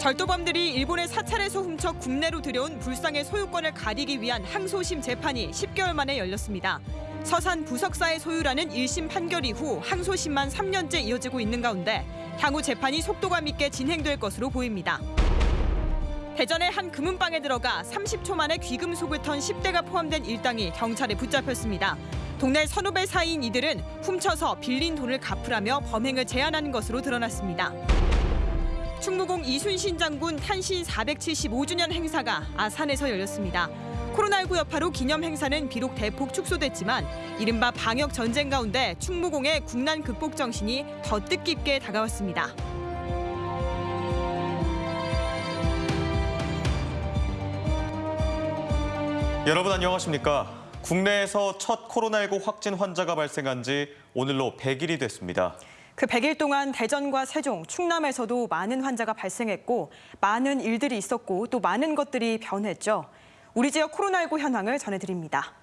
절도범들이 일본의 사찰에서 훔쳐 국내로 들여온 불상의 소유권을 가리기 위한 항소심 재판이 10개월 만에 열렸습니다. 서산 부석사의 소유라는 1심 판결 이후 항소심만 3년째 이어지고 있는 가운데 향후 재판이 속도감 있게 진행될 것으로 보입니다. 대전의 한 금은방에 들어가 30초 만에 귀금속을 턴 10대가 포함된 일당이 경찰에 붙잡혔습니다. 동네 선후배 사이인 이들은 훔쳐서 빌린 돈을 갚으라며 범행을 제안하는 것으로 드러났습니다. 충무공 이순신 장군 탄신 475주년 행사가 아산에서 열렸습니다. 코로나19 여파로 기념 행사는 비록 대폭 축소됐지만 이른바 방역 전쟁 가운데 충무공의 국난 극복 정신이 더 뜻깊게 다가왔습니다. 여러분 안녕하십니까? 국내에서 첫 코로나19 확진 환자가 발생한 지 오늘로 100일이 됐습니다. 그 100일 동안 대전과 세종, 충남에서도 많은 환자가 발생했고 많은 일들이 있었고 또 많은 것들이 변했죠. 우리 지역 코로나19 현황을 전해드립니다.